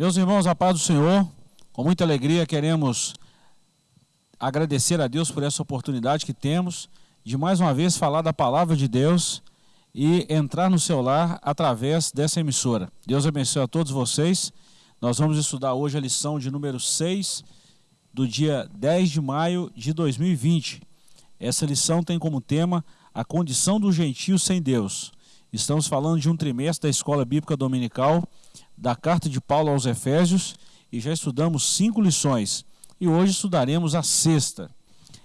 Meus irmãos, a paz do Senhor, com muita alegria queremos agradecer a Deus por essa oportunidade que temos de mais uma vez falar da palavra de Deus e entrar no seu lar através dessa emissora. Deus abençoe a todos vocês. Nós vamos estudar hoje a lição de número 6 do dia 10 de maio de 2020. Essa lição tem como tema a condição do gentio sem Deus. Estamos falando de um trimestre da Escola Bíblica Dominical, da carta de Paulo aos Efésios, e já estudamos cinco lições. E hoje estudaremos a sexta.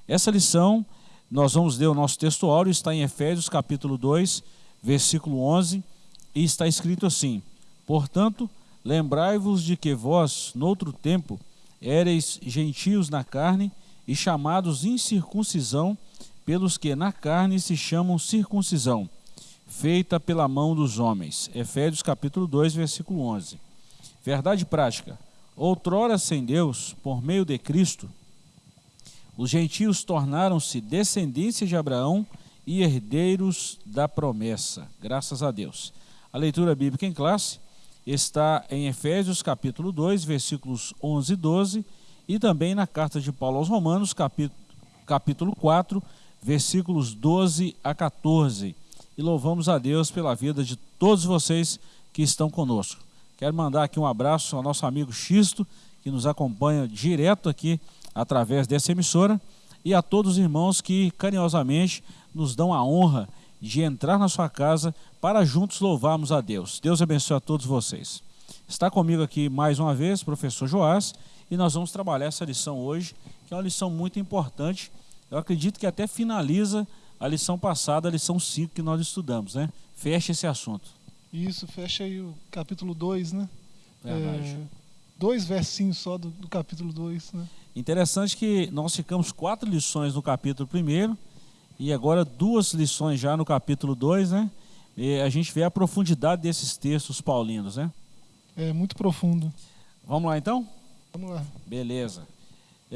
Essa lição, nós vamos ler o nosso texto áureo, está em Efésios capítulo 2, versículo 11, e está escrito assim: Portanto, lembrai-vos de que vós, noutro tempo, éreis gentios na carne e chamados incircuncisão, pelos que na carne se chamam circuncisão feita pela mão dos homens. Efésios capítulo 2, versículo 11. Verdade prática. Outrora sem Deus, por meio de Cristo, os gentios tornaram-se descendência de Abraão e herdeiros da promessa. Graças a Deus. A leitura bíblica em classe está em Efésios capítulo 2, versículos 11 e 12, e também na carta de Paulo aos Romanos, capítulo, capítulo 4, versículos 12 a 14 e louvamos a Deus pela vida de todos vocês que estão conosco. Quero mandar aqui um abraço ao nosso amigo Xisto, que nos acompanha direto aqui através dessa emissora, e a todos os irmãos que carinhosamente nos dão a honra de entrar na sua casa para juntos louvarmos a Deus. Deus abençoe a todos vocês. Está comigo aqui mais uma vez professor Joás e nós vamos trabalhar essa lição hoje, que é uma lição muito importante. Eu acredito que até finaliza a lição passada, a lição 5 que nós estudamos, né? Fecha esse assunto. Isso, fecha aí o capítulo 2, né? Verdade. É, dois versinhos só do, do capítulo 2, né? Interessante que nós ficamos quatro lições no capítulo 1 e agora duas lições já no capítulo 2, né? E a gente vê a profundidade desses textos paulinos, né? É muito profundo. Vamos lá então? Vamos lá. Beleza.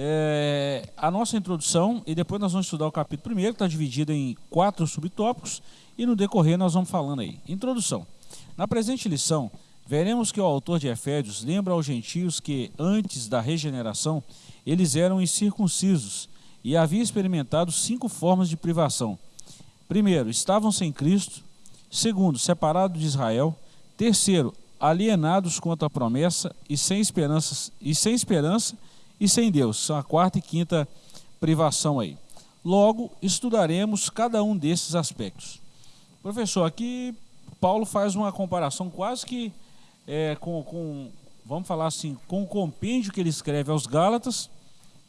É, a nossa introdução, e depois nós vamos estudar o capítulo primeiro, que está dividido em quatro subtópicos, e no decorrer nós vamos falando aí. Introdução. Na presente lição, veremos que o autor de Efésios lembra aos gentios que, antes da regeneração, eles eram incircuncisos e haviam experimentado cinco formas de privação. Primeiro, estavam sem Cristo. Segundo, separados de Israel. Terceiro, alienados contra a promessa e sem esperança, e sem esperança e sem Deus. São a quarta e quinta privação aí. Logo, estudaremos cada um desses aspectos. Professor, aqui Paulo faz uma comparação quase que é, com, com, vamos falar assim, com o compêndio que ele escreve aos Gálatas,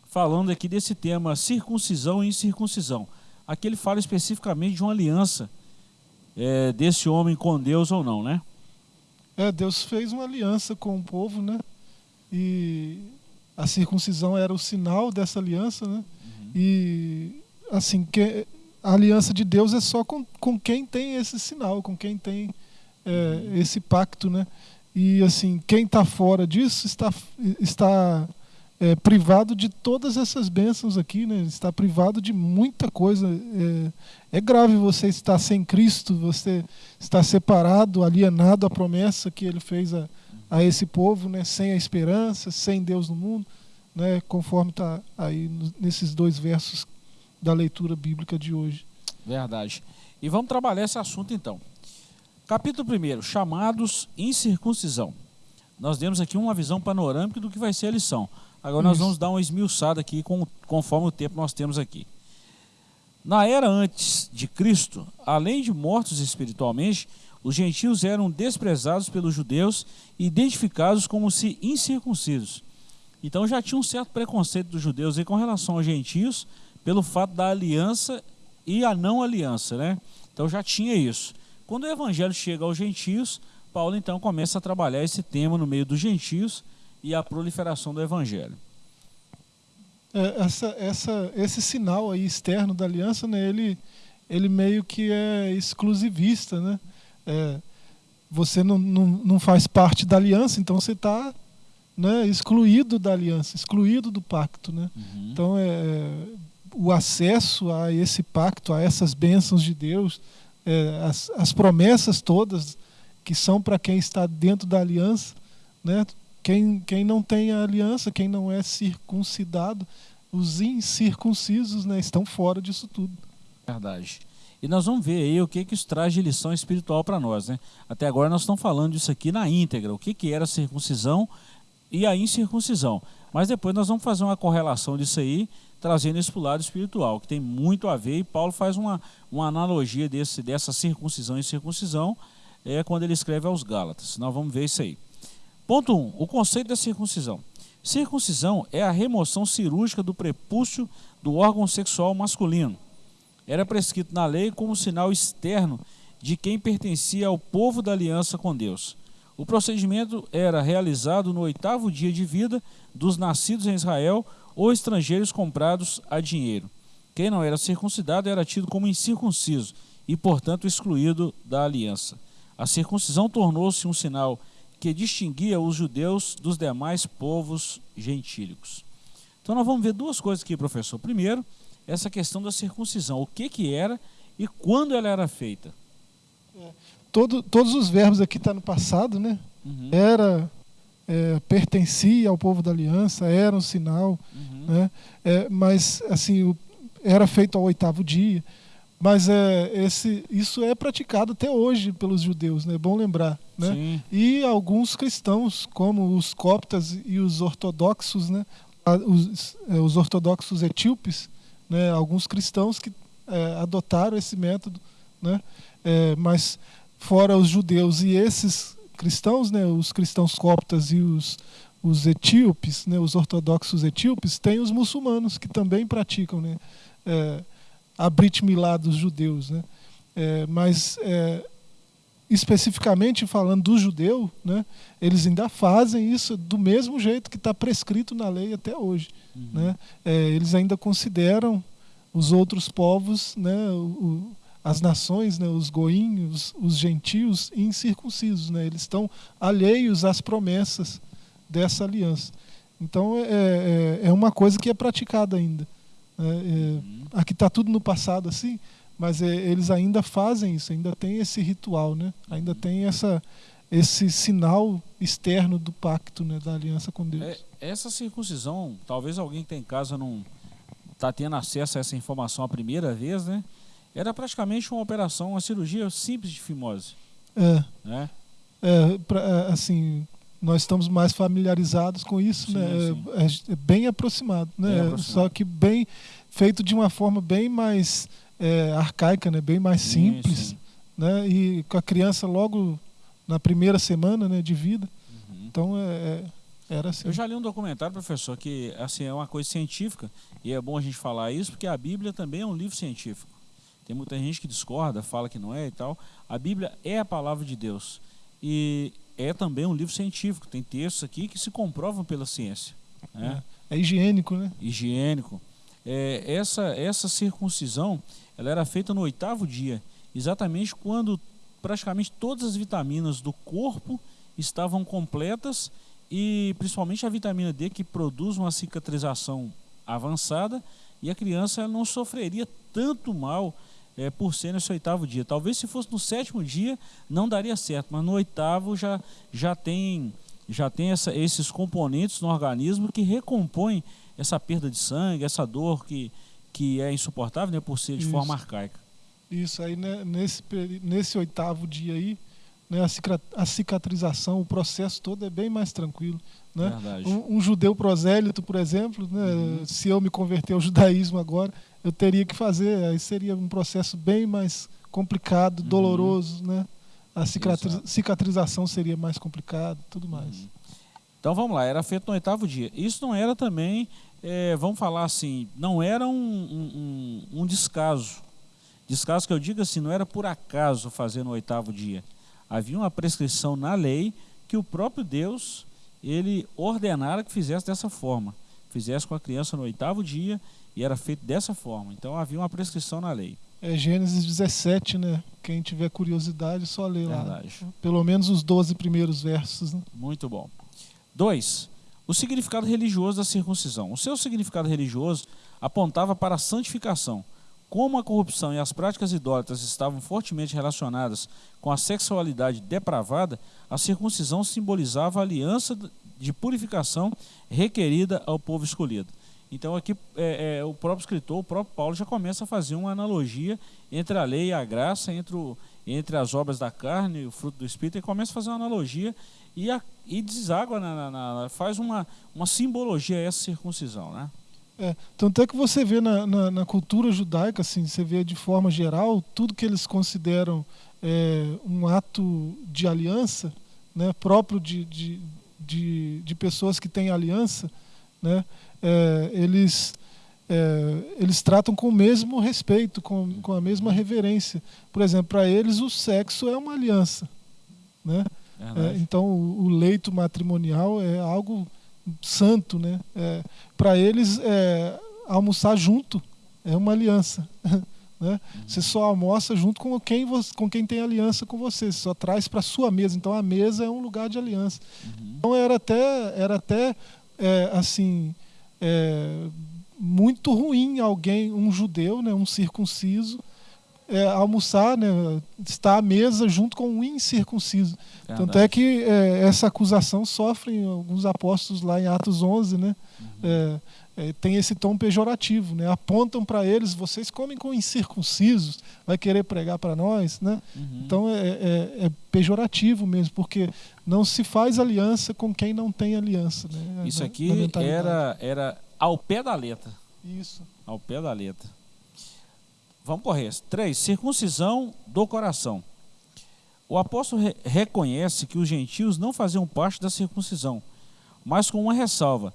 falando aqui desse tema circuncisão e incircuncisão. Aqui ele fala especificamente de uma aliança é, desse homem com Deus ou não, né? É, Deus fez uma aliança com o povo, né? E a circuncisão era o sinal dessa aliança, né? Uhum. E assim, que, a aliança de Deus é só com, com quem tem esse sinal, com quem tem é, esse pacto, né? E assim, quem está fora disso está, está é, privado de todas essas bênçãos aqui, né? Está privado de muita coisa. É, é grave você estar sem Cristo, você está separado, alienado à promessa que Ele fez a, a esse povo, né, sem a esperança, sem Deus no mundo, né, conforme está aí nesses dois versos da leitura bíblica de hoje. Verdade. E vamos trabalhar esse assunto então. Capítulo 1, chamados incircuncisão. Nós demos aqui uma visão panorâmica do que vai ser a lição. Agora nós vamos dar uma esmiuçada aqui com, conforme o tempo nós temos aqui. Na era antes de Cristo, além de mortos espiritualmente, os gentios eram desprezados pelos judeus e identificados como se incircuncisos. Então já tinha um certo preconceito dos judeus com relação aos gentios, pelo fato da aliança e a não aliança, né? Então já tinha isso. Quando o evangelho chega aos gentios, Paulo então começa a trabalhar esse tema no meio dos gentios e a proliferação do evangelho. É, essa, essa, esse sinal aí externo da aliança, né, ele, ele meio que é exclusivista, né? É, você não, não, não faz parte da aliança, então você está né, excluído da aliança, excluído do pacto. Né? Uhum. Então, é, o acesso a esse pacto, a essas bênçãos de Deus, é, as, as promessas todas que são para quem está dentro da aliança, né, quem, quem não tem a aliança, quem não é circuncidado, os incircuncisos né, estão fora disso tudo. Verdade. E nós vamos ver aí o que, que isso traz de lição espiritual para nós. Né? Até agora nós estamos falando disso aqui na íntegra, o que, que era a circuncisão e a incircuncisão. Mas depois nós vamos fazer uma correlação disso aí, trazendo isso para o lado espiritual, que tem muito a ver, e Paulo faz uma, uma analogia desse, dessa circuncisão e circuncisão é, quando ele escreve aos Gálatas. Nós vamos ver isso aí. Ponto 1. Um, o conceito da circuncisão. Circuncisão é a remoção cirúrgica do prepúcio do órgão sexual masculino. Era prescrito na lei como sinal externo de quem pertencia ao povo da aliança com Deus. O procedimento era realizado no oitavo dia de vida dos nascidos em Israel ou estrangeiros comprados a dinheiro. Quem não era circuncidado era tido como incircunciso e, portanto, excluído da aliança. A circuncisão tornou-se um sinal que distinguia os judeus dos demais povos gentílicos. Então nós vamos ver duas coisas aqui, professor. Primeiro, essa questão da circuncisão, o que que era e quando ela era feita. É, todo, todos os verbos aqui estão tá no passado, né? Uhum. Era, é, pertencia ao povo da aliança, era um sinal, uhum. né? É, mas assim, o, era feito ao oitavo dia. Mas é, esse, isso é praticado até hoje pelos judeus, né? é bom lembrar. Né? E alguns cristãos, como os coptas e os ortodoxos, né? os, é, os ortodoxos etíopes, né? alguns cristãos que é, adotaram esse método, né? É, mas fora os judeus e esses cristãos, né? os cristãos coptas e os, os etíopes, né? os ortodoxos etíopes, tem os muçulmanos que também praticam. Né? É, a Brit Milá dos judeus. Né? É, mas, é, especificamente falando do judeu, né, eles ainda fazem isso do mesmo jeito que está prescrito na lei até hoje. Uhum. Né? É, eles ainda consideram os outros povos, né, o, as nações, né, os goinhos, os gentios incircuncisos. Né? Eles estão alheios às promessas dessa aliança. Então é, é, é uma coisa que é praticada ainda. Né? É, uhum aqui está tudo no passado assim, mas é, eles ainda fazem isso, ainda tem esse ritual, né? Ainda tem essa esse sinal externo do pacto, né, da aliança com Deus. É, essa circuncisão, talvez alguém que tem em casa não está tendo acesso a essa informação a primeira vez, né? Era praticamente uma operação, uma cirurgia simples de fimose. É. Né? É, pra, é, assim, nós estamos mais familiarizados com isso, sim, né? Sim. É, é, bem aproximado, né? Bem aproximado. Só que bem feito de uma forma bem mais é, arcaica, né? bem mais simples. Sim, sim. Né? E com a criança logo na primeira semana né, de vida. Uhum. Então, é, é, era assim. Eu já li um documentário, professor, que assim, é uma coisa científica, e é bom a gente falar isso, porque a Bíblia também é um livro científico. Tem muita gente que discorda, fala que não é e tal. A Bíblia é a palavra de Deus. E é também um livro científico. Tem textos aqui que se comprovam pela ciência. Né? É, é higiênico, né? Higiênico é, essa, essa circuncisão ela era feita no oitavo dia, exatamente quando praticamente todas as vitaminas do corpo estavam completas e principalmente a vitamina D que produz uma cicatrização avançada e a criança não sofreria tanto mal é, por ser nesse oitavo dia. Talvez se fosse no sétimo dia não daria certo, mas no oitavo já, já tem, já tem essa, esses componentes no organismo que recompõem essa perda de sangue, essa dor que, que é insuportável né, por ser de Isso. forma arcaica. Isso aí, né, nesse, nesse oitavo dia aí, né, a cicatrização, o processo todo é bem mais tranquilo. Né? Um, um, judeu prosélito, por exemplo, né, uhum. se eu me converter ao judaísmo agora, eu teria que fazer, aí seria um processo bem mais complicado, uhum. doloroso, né? A cicatrização seria mais complicado, tudo mais. Uhum. Então vamos lá, era feito no oitavo dia. Isso não era também é, vamos falar assim, não era um, um, um, descaso. Descaso que eu digo assim, não era por acaso fazer no oitavo dia. Havia uma prescrição na lei que o próprio Deus ele ordenara que fizesse dessa forma. Fizesse com a criança no oitavo dia e era feito dessa forma. Então havia uma prescrição na lei. É Gênesis 17, né? Quem tiver curiosidade, só lê lá. Verdade. Pelo menos os 12 primeiros versos. Né? Muito bom. Dois, o significado religioso da circuncisão. O seu significado religioso apontava para a santificação. Como a corrupção e as práticas idólatras estavam fortemente relacionadas com a sexualidade depravada, a circuncisão simbolizava a aliança de purificação requerida ao povo escolhido. Então aqui é, é, o próprio escritor, o próprio Paulo já começa a fazer uma analogia entre a lei e a graça, entre, o, entre as obras da carne e o fruto do Espírito, e começa a fazer uma analogia e, a, e deságua, na, na, na, faz uma, uma simbologia a essa circuncisão. Né? É, tanto é que você vê na, na, na, cultura judaica, assim, você vê de forma geral, tudo que eles consideram é, um ato de aliança, né, próprio de, de, de, de pessoas que têm aliança, né, é, eles, é, eles tratam com o mesmo respeito, com, com a mesma reverência. Por exemplo, para eles o sexo é uma aliança. Né? É, então o, o, leito matrimonial é algo santo. Né? É, para eles, é, almoçar junto é uma aliança. Né? Uhum. Você só almoça junto com quem, você, com quem tem aliança com você, você só traz para sua mesa. Então a mesa é um lugar de aliança. Uhum. Então era até, era até é, assim, é, muito ruim alguém, um judeu, né, um circunciso, é, almoçar, né, estar à mesa junto com um incircunciso. Verdade. Tanto é que é, essa acusação sofre alguns apóstolos lá em Atos 11, né? Uhum. É, é, tem esse tom pejorativo, né? Apontam para eles, vocês comem com incircuncisos, vai querer pregar para nós, né? Uhum. Então é, é, é, pejorativo mesmo, porque não se faz aliança com quem não tem aliança. Né? Isso aqui era, era ao pé da letra. Isso. Ao pé da letra. Vamos correr. Três, circuncisão do coração. O apóstolo re reconhece que os gentios não faziam parte da circuncisão, mas com uma ressalva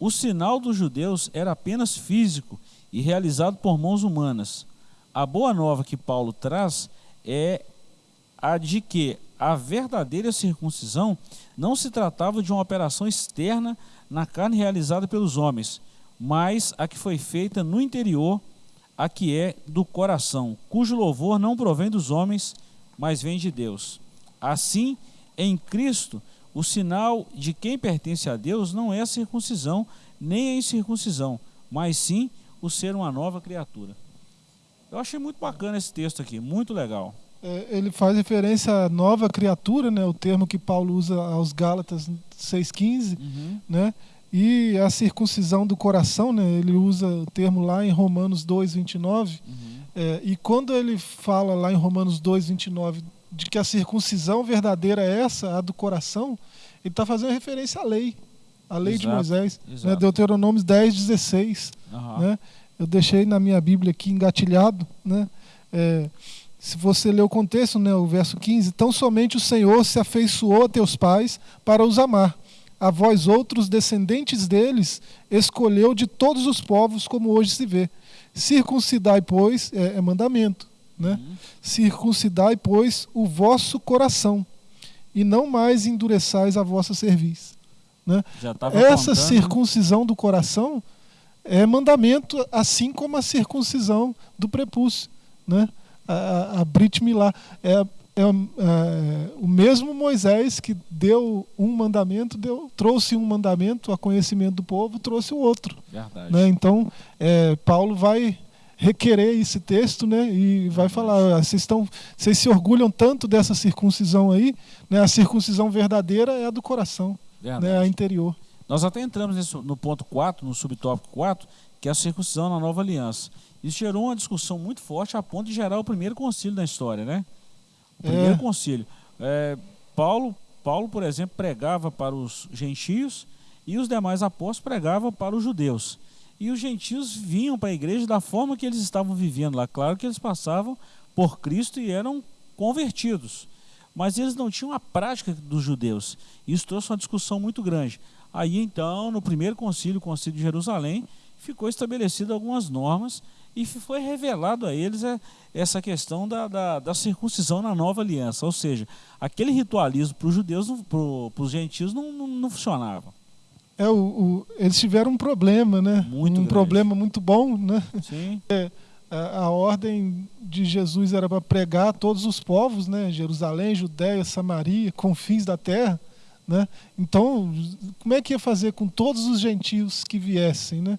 o sinal dos judeus era apenas físico e realizado por mãos humanas. A boa nova que Paulo traz é a de que a verdadeira circuncisão não se tratava de uma operação externa na carne realizada pelos homens, mas a que foi feita no interior, a que é do coração, cujo louvor não provém dos homens, mas vem de Deus. Assim, em Cristo, o sinal de quem pertence a Deus não é a circuncisão, nem a incircuncisão, mas sim o ser uma nova criatura. Eu achei muito bacana esse texto aqui, muito legal. É, ele faz referência à nova criatura, né, o termo que Paulo usa aos Gálatas 6,15, uhum. né, e a circuncisão do coração, né, ele usa o termo lá em Romanos 2,29, uhum. é, e quando ele fala lá em Romanos 2,29 de que a circuncisão verdadeira é essa, a do coração, ele está fazendo referência à lei, à lei exato, de Moisés, né? Deuteronômio 10, 16. Uhum. Né? Eu deixei na minha Bíblia aqui engatilhado. Né? É, se você ler o contexto, né, o verso 15: Tão somente o Senhor se afeiçoou a teus pais para os amar. A vós outros, descendentes deles, escolheu de todos os povos, como hoje se vê. Circuncidai, pois, é, é mandamento né? Uhum. Circuncidai, pois, o vosso coração, e não mais endureçais a vossa cerviz. Né? Essa contando. circuncisão do coração é mandamento, assim como a circuncisão do prepúcio. Né? A, a Brit Milá. É, é, é, o mesmo Moisés que deu um mandamento, deu, trouxe um mandamento a conhecimento do povo, trouxe o outro. Né? Então, é, Paulo vai requerer esse texto, né? E vai falar, vocês estão, vocês se orgulham tanto dessa circuncisão aí, né? A circuncisão verdadeira é a do coração, Verdade. né? A interior. Nós até entramos nesse, no ponto 4, no subtópico 4, que é a circuncisão na nova aliança. Isso gerou uma discussão muito forte a ponto de gerar o primeiro concílio da história, né? O primeiro é. concílio. É, Paulo, Paulo, por exemplo, pregava para os gentios e os demais apóstolos pregavam para os judeus. E os gentios vinham para a igreja da forma que eles estavam vivendo lá. Claro que eles passavam por Cristo e eram convertidos. Mas eles não tinham a prática dos judeus. Isso trouxe uma discussão muito grande. Aí então, no primeiro concílio, o concílio de Jerusalém, ficou estabelecido algumas normas e foi revelado a eles é, essa questão da, da, da circuncisão na nova aliança. Ou seja, aquele ritualismo para os judeus, para os gentios, não, não, não funcionava. É, o, o, eles tiveram um problema, né? Muito um grande. problema muito bom, né? Sim. É, a, a, ordem de Jesus era para pregar a todos os povos, né? Jerusalém, Judéia, Samaria, confins da terra, né? Então, como é que ia fazer com todos os gentios que viessem, né?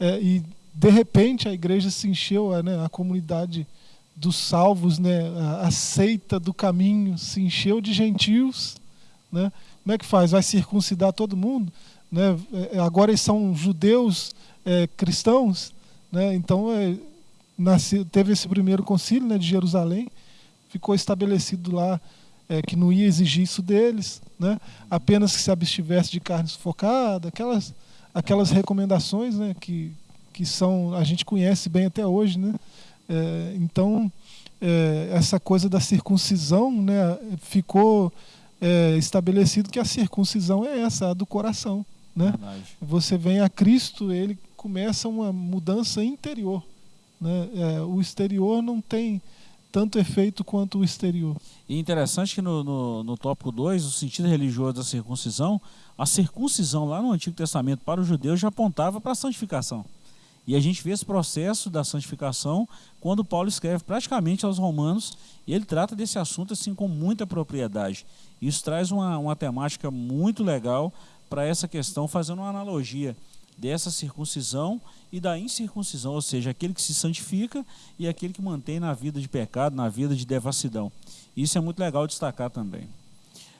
É, e de repente a igreja se encheu, né? A comunidade dos salvos, né? A, seita do caminho se encheu de gentios né? Como é que faz? Vai circuncidar todo mundo? Né? É, agora eles são judeus é, cristãos, né? Então é, teve esse primeiro concílio né, de Jerusalém, ficou estabelecido lá é, que não ia exigir isso deles, né? apenas que se abstivesse de carne sufocada, aquelas, aquelas recomendações né, que, que são a gente conhece bem até hoje. Né? É, então, é, essa coisa da circuncisão né, ficou é, estabelecido que a circuncisão é essa, a do coração. Né? Você vem a Cristo, ele começa uma mudança interior. Né? É, o exterior não tem tanto efeito quanto o exterior. E interessante que no, no, no tópico 2, o sentido religioso da circuncisão, a circuncisão lá no Antigo Testamento para os judeus já apontava para a santificação. E a gente vê esse processo da santificação quando Paulo escreve praticamente aos romanos, e ele trata desse assunto assim com muita propriedade. Isso traz uma, uma temática muito legal para essa questão, fazendo uma analogia dessa circuncisão e da incircuncisão, ou seja, aquele que se santifica e aquele que mantém na vida de pecado, na vida de devassidão. Isso é muito legal destacar também.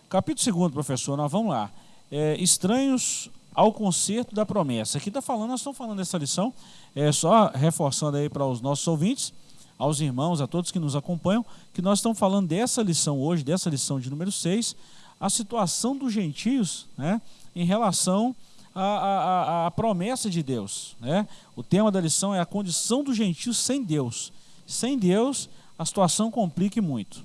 Capítulo 2, professor, nós vamos lá. É, estranhos ao conserto da promessa. Aqui está falando, nós estamos falando dessa lição, é, só reforçando aí para os nossos ouvintes, aos irmãos, a todos que nos acompanham, que nós estamos falando dessa lição hoje, dessa lição de número 6, a situação dos gentios né, em relação à, à, à promessa de Deus. Né? O tema da lição é a condição dos gentios sem Deus. Sem Deus, a situação complica muito.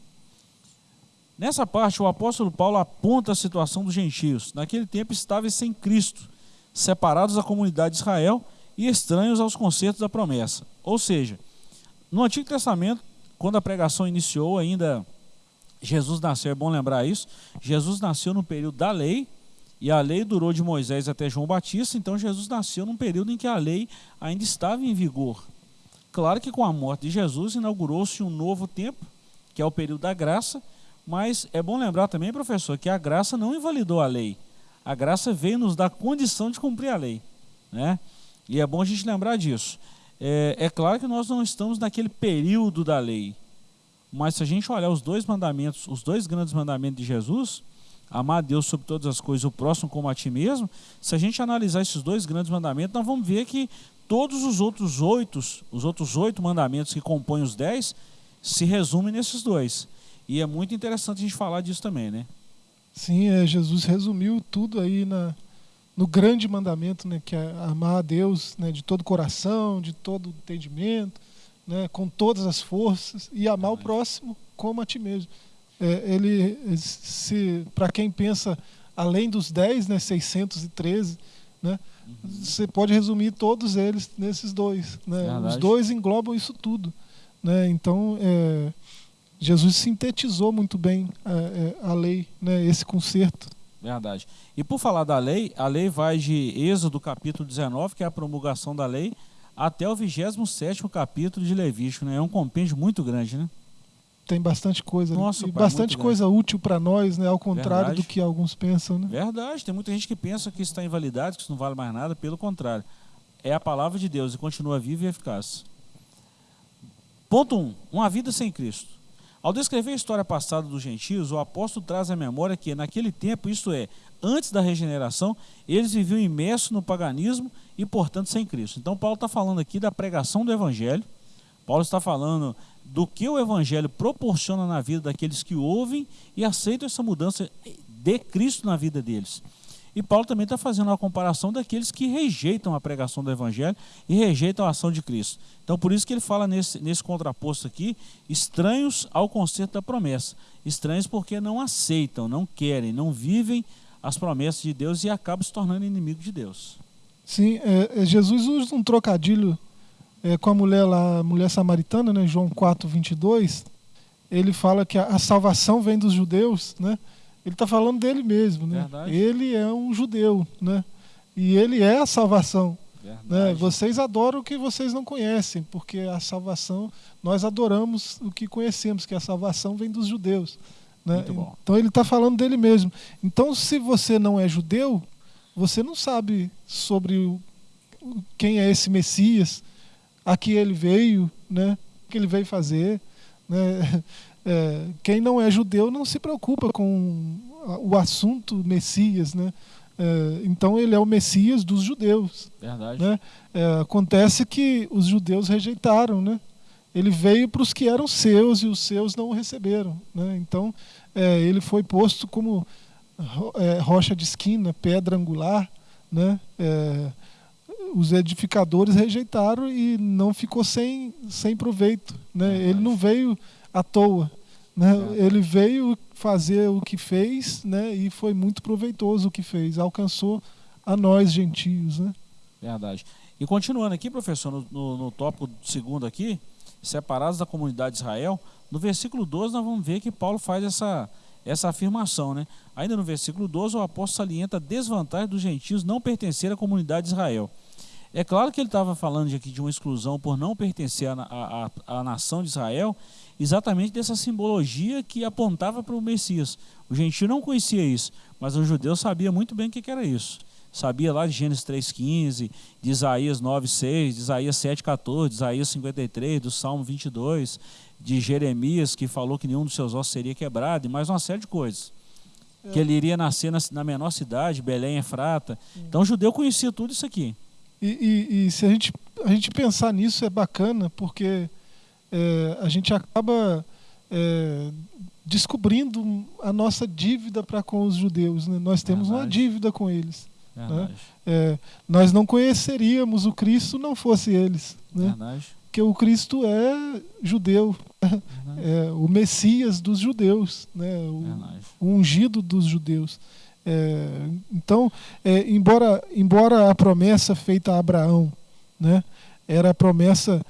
Nessa parte, o apóstolo Paulo aponta a situação dos gentios. Naquele tempo estavam sem Cristo, separados da comunidade de Israel e estranhos aos concertos da promessa. Ou seja, no Antigo Testamento, quando a pregação iniciou, ainda Jesus nasceu, é bom lembrar isso. Jesus nasceu no período da lei, e a lei durou de Moisés até João Batista, então Jesus nasceu num período em que a lei ainda estava em vigor. Claro que com a morte de Jesus inaugurou-se um novo tempo, que é o período da graça, mas é bom lembrar também, professor, que a graça não invalidou a lei. A graça veio nos dar condição de cumprir a lei. Né? E é bom a gente lembrar disso. É, é claro que nós não estamos naquele período da lei. Mas se a gente olhar os dois mandamentos, os dois grandes mandamentos de Jesus, amar a Deus sobre todas as coisas, o próximo como a ti mesmo, se a gente analisar esses dois grandes mandamentos, nós vamos ver que todos os outros oito, os outros oito mandamentos que compõem os dez, se resumem nesses dois. E é muito interessante a gente falar disso também, né? Sim, é, Jesus resumiu tudo aí na, no grande mandamento, né, que é amar a Deus né, de todo coração, de todo entendimento, né, com todas as forças e amar o próximo como a ti mesmo. É, ele, se para quem pensa além dos 10, né, 613, né, uhum. você pode resumir todos eles nesses dois. Né? Os dois englobam isso tudo. Né? Então, é, Jesus sintetizou muito bem a, é, é, a lei, né, esse conserto. Verdade. E por falar da lei, a lei vai de Êxodo capítulo 19, que é a promulgação da lei, até o 27 capítulo de Levítico. Né? É um compêndio muito grande, né? Tem bastante coisa. Nossa, e pai, bastante coisa grande. útil para nós, né? ao contrário Verdade. do que alguns pensam. Né? Verdade. Tem muita gente que pensa que isso está invalidado, que isso não vale mais nada. Pelo contrário. É a palavra de Deus e continua viva e eficaz. Ponto 1. Um, uma vida sem Cristo. Ao descrever a história passada dos gentios, o apóstolo traz à memória que, naquele tempo, isto é, antes da regeneração, eles viviam imersos no paganismo e, portanto, sem Cristo. Então, Paulo está falando aqui da pregação do Evangelho, Paulo está falando do que o Evangelho proporciona na vida daqueles que ouvem e aceitam essa mudança de Cristo na vida deles. E Paulo também está fazendo uma comparação daqueles que rejeitam a pregação do Evangelho e rejeitam a ação de Cristo. Então, por isso que ele fala nesse, nesse contraposto aqui, estranhos ao conceito da promessa. Estranhos porque não aceitam, não querem, não vivem as promessas de Deus e acabam se tornando inimigos de Deus. Sim, é, é Jesus usa um trocadilho é, com a mulher lá, a mulher samaritana, né, João 4, 22. Ele fala que a, a salvação vem dos judeus, né? Ele está falando dele mesmo, né? Verdade. Ele é um judeu, né? E ele é a salvação. Né? Vocês adoram o que vocês não conhecem, porque a salvação, nós adoramos o que conhecemos, que a salvação vem dos judeus. Né? Então ele está falando dele mesmo. Então, se você não é judeu, você não sabe sobre o, quem é esse Messias, a que ele veio, né? o que ele veio fazer. Né? é, quem não é judeu não se preocupa com o assunto Messias, né? É, então ele é o Messias dos judeus. Verdade. Né? É, acontece que os judeus rejeitaram, né? Ele veio para os que eram seus e os seus não o receberam, né? Então é, ele foi posto como é, rocha de esquina, pedra angular, né? É, os edificadores rejeitaram e não ficou sem, sem proveito, né? Ele não veio à toa, né? Ele veio fazer o que fez, né? E foi muito proveitoso o que fez, alcançou a nós gentios, né? Verdade. E continuando aqui, professor, no, no, no tópico segundo aqui, separados da comunidade de Israel, no versículo 12 nós vamos ver que Paulo faz essa, essa afirmação, né? Ainda no versículo 12, o apóstolo salienta a desvantagem dos gentios não pertencer à comunidade de Israel. É claro que ele estava falando aqui de uma exclusão por não pertencer à, à, à nação de Israel, exatamente dessa simbologia que apontava para o Messias. O gentio não conhecia isso, mas o judeu sabia muito bem o que era isso. Sabia lá de Gênesis 3,15, de Isaías 9,6, de Isaías 7,14, de Isaías 53, do Salmo 22, de Jeremias, que falou que nenhum dos seus ossos seria quebrado, e mais uma série de coisas. É. Que ele iria nascer na, na menor cidade, Belém, Efrata. Então o judeu conhecia tudo isso aqui. E, e, e se a gente, a gente pensar nisso é bacana, porque é, a gente acaba é, descobrindo a nossa dívida para com os judeus. Né? Nós temos Verdade. uma dívida com eles. Né? É, nós não conheceríamos o Cristo não fosse eles. Né? Porque o Cristo é judeu, é o Messias dos judeus, né? o, o ungido dos judeus. É, então, é, embora, embora a promessa feita a Abraão né, era a promessa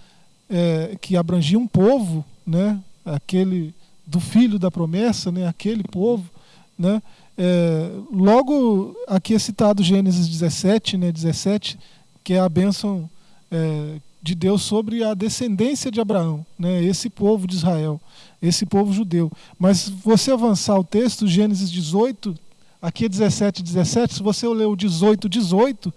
é, que abrangia um povo, né, aquele do filho da promessa, né, aquele povo, né, é, logo aqui é citado Gênesis 17, né, 17, que é a bênção é, de Deus sobre a descendência de Abraão, né, esse povo de Israel, esse povo judeu. Mas você avançar o texto, Gênesis 18, aqui é 17, 17, se você ler o 18, 18,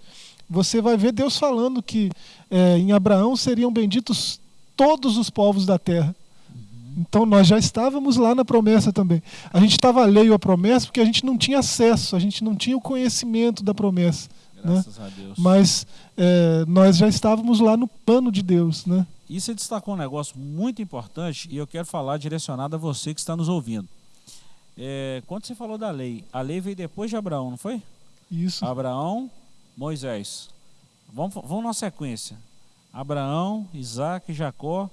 você vai ver Deus falando que é, em Abraão seriam benditos todos os povos da terra. Então nós já estávamos lá na promessa também. A gente estava alheio à promessa porque a gente não tinha acesso, a gente não tinha o conhecimento da promessa. Né? Graças né? a Deus. Mas é, nós já estávamos lá no plano de Deus. Né? E você destacou um negócio muito importante e eu quero falar direcionado a você que está nos ouvindo. É, quando você falou da lei, a lei veio depois de Abraão, não foi? Isso. Abraão, Moisés. Vamos, vamos na sequência. Abraão, Isaac, Jacó,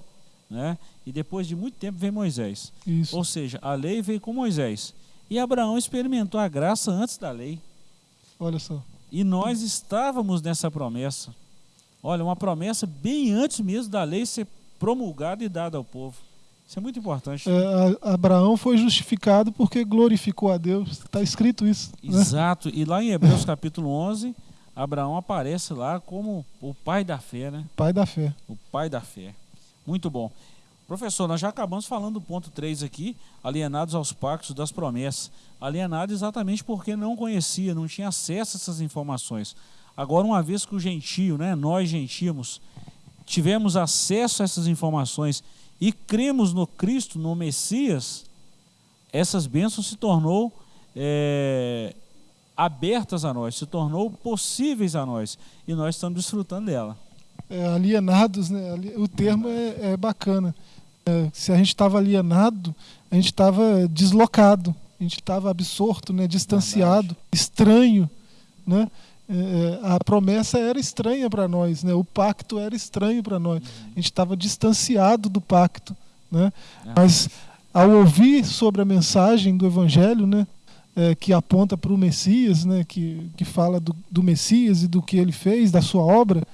né? E depois de muito tempo vem Moisés. Isso. Ou seja, a lei veio com Moisés. E Abraão experimentou a graça antes da lei. Olha só. E nós estávamos nessa promessa. Olha, uma promessa bem antes mesmo da lei ser promulgada e dada ao povo. Isso é muito importante. É, Abraão foi justificado porque glorificou a Deus. Está escrito isso. Né? Exato. Né? E lá em Hebreus capítulo 11, Abraão aparece lá como o pai da fé, né? Pai da fé. O pai da fé. Muito bom. Professor, nós já acabamos falando do ponto 3 aqui, alienados aos pactos das promessas. Alienado exatamente porque não conhecia, não tinha acesso a essas informações. Agora, uma vez que o gentio, né, nós gentimos, tivemos acesso a essas informações e cremos no Cristo, no Messias, essas bênçãos se tornou é, abertas a nós, se tornou possíveis a nós e nós estamos desfrutando dela. É, alienados, né? o termo é, é bacana. É, se a gente estava alienado, a gente estava deslocado, a gente estava absorto, né? distanciado, Verdade. estranho. Né? É, é, a promessa era estranha para nós, né? o pacto era estranho para nós. A gente estava distanciado do pacto. Né? Mas ao ouvir sobre a mensagem do Evangelho, né? É, que aponta para o Messias, né, que, que fala do, do, Messias e do que ele fez, da sua obra,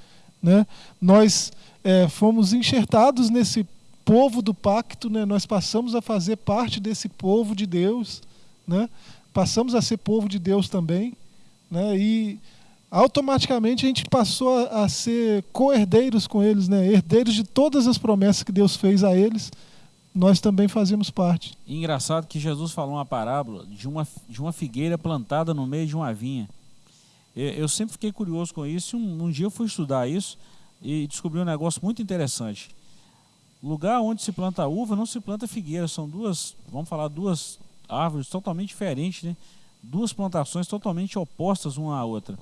né, nós é, fomos enxertados nesse povo do pacto, né, nós passamos a fazer parte desse povo de Deus, né, passamos a ser povo de Deus também, né, e automaticamente a gente passou a, a ser co-herdeiros com eles, né, herdeiros de todas as promessas que Deus fez a eles, nós também fazemos parte. Engraçado que Jesus falou uma parábola de uma, de uma figueira plantada no meio de uma vinha. Eu, eu sempre fiquei curioso com isso. Um, um dia eu fui estudar isso e descobri um negócio muito interessante. Lugar onde se planta uva não se planta figueira, são duas, vamos falar, duas árvores totalmente diferentes, né? duas plantações totalmente opostas uma à outra.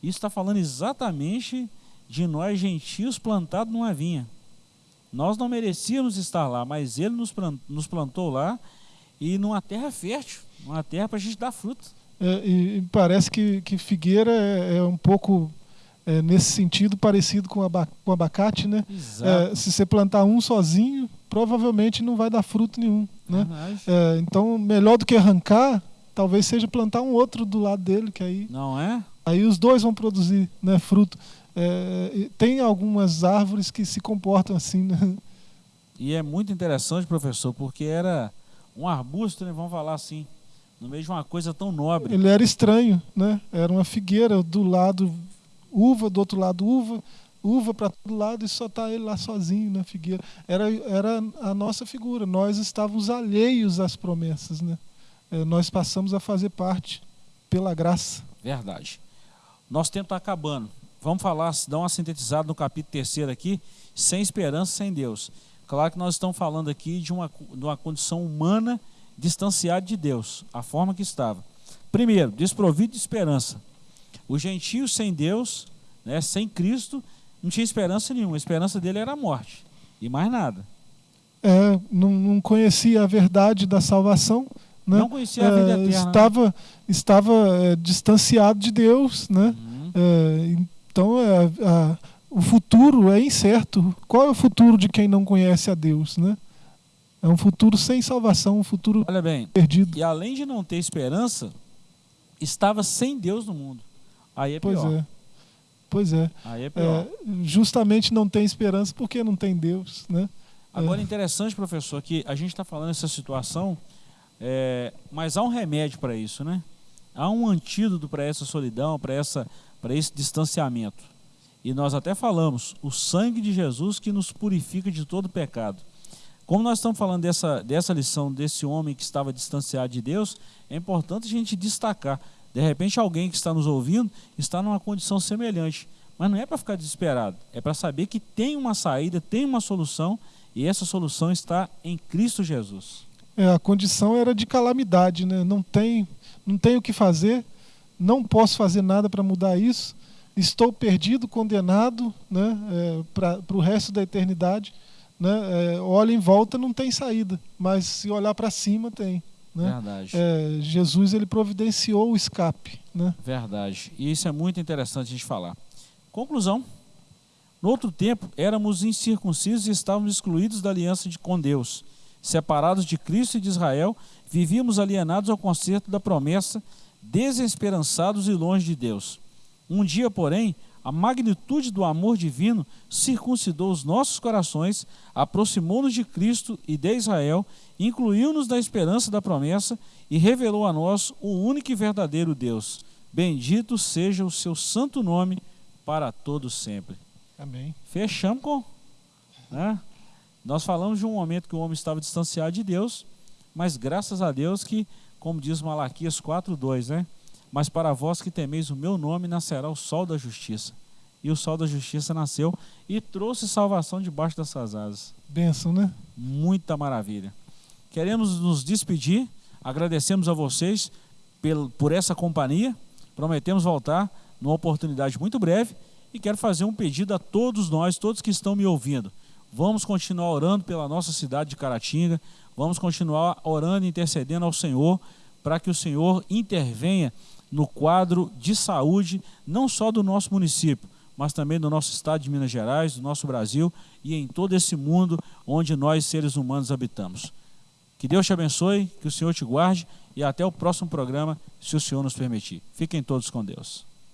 Isso está falando exatamente de nós gentios plantados numa vinha. Nós não merecíamos estar lá, mas Ele nos plantou lá e numa terra fértil, uma terra para a gente dar fruto. É, e, parece que, que figueira é, é um pouco é, nesse sentido parecido com, aba, com abacate, né? É, se você plantar um sozinho, provavelmente não vai dar fruto nenhum, né? É, então, melhor do que arrancar, talvez seja plantar um outro do lado dele, que aí não é? Aí os dois vão produzir, né, fruto. É, tem algumas árvores que se comportam assim, né? E é muito interessante, professor, porque era um arbusto, né, vamos falar assim, no meio de uma coisa tão nobre. Ele era estranho, né? Era uma figueira do lado uva, do outro lado uva, uva para todo lado e só tá ele lá sozinho na figueira. Era, era a nossa figura. Nós estávamos alheios às promessas, né? É, nós passamos a fazer parte pela graça. Verdade. Nosso tempo está acabando. Vamos falar, dar uma sintetizada no capítulo terceiro aqui, sem esperança, sem Deus. Claro que nós estamos falando aqui de uma, de uma condição humana distanciada de Deus, a forma que estava. Primeiro, desprovido de esperança. O gentio sem Deus, né, sem Cristo, não tinha esperança nenhuma. A esperança dele era a morte. E mais nada. É, não, não conhecia a verdade da salvação. Né? Não conhecia a vida é, eterna. Estava, né? estava é, distanciado de Deus. Né? Uhum. É, então, é, a, o futuro é incerto. Qual é o futuro de quem não conhece a Deus? Né? É um futuro sem salvação, um futuro Olha bem, perdido. E além de não ter esperança, estava sem Deus no mundo. Aí é pior. Pois é. Pois é. Aí é pior. É, justamente não tem esperança porque não tem Deus, né? Agora, é interessante, professor, que a gente está falando essa situação, é, mas há um remédio para isso, né? Há um antídoto para essa solidão, para essa, para esse distanciamento. E nós até falamos, o sangue de Jesus que nos purifica de todo pecado. Como nós estamos falando dessa, dessa lição desse homem que estava distanciado de Deus, é importante a gente destacar de repente, alguém que está nos ouvindo está numa condição semelhante. Mas não é para ficar desesperado, é para saber que tem uma saída, tem uma solução e essa solução está em Cristo Jesus. É, a condição era de calamidade, né? não, tem, não tenho o que fazer, não posso fazer nada para mudar isso, estou perdido, condenado né? É, para o resto da eternidade. Né? É, olha em volta, não tem saída, mas se olhar para cima, tem. Né? Verdade. É, Jesus ele providenciou o escape. Né? Verdade. E isso é muito interessante a gente falar. Conclusão. No outro tempo, éramos incircuncisos e estávamos excluídos da aliança de, com Deus. Separados de Cristo e de Israel, vivíamos alienados ao concerto da promessa, desesperançados e longe de Deus. Um dia, porém, a magnitude do amor divino circuncidou os nossos corações, aproximou-nos de Cristo e de Israel, incluiu-nos na esperança da promessa e revelou a nós o único e verdadeiro Deus. Bendito seja o seu santo nome para todos sempre. Amém. Fechamos com. Né? Nós falamos de um momento que o homem estava distanciado de Deus, mas graças a Deus que, como diz Malaquias 4,2, né? Mas para vós que temeis o meu nome, nascerá o sol da justiça. E o sol da justiça nasceu e trouxe salvação debaixo dessas asas. Benção, né? Muita maravilha. Queremos nos despedir, agradecemos a vocês por essa companhia. Prometemos voltar numa oportunidade muito breve e quero fazer um pedido a todos nós, todos que estão me ouvindo. Vamos continuar orando pela nossa cidade de Caratinga, vamos continuar orando e intercedendo ao Senhor para que o Senhor intervenha no quadro de saúde, não só do nosso município, mas também do nosso estado de Minas Gerais, do nosso Brasil e em todo esse mundo onde nós, seres humanos, habitamos. Que Deus te abençoe, que o Senhor te guarde e até o próximo programa, se o Senhor nos permitir. Fiquem todos com Deus.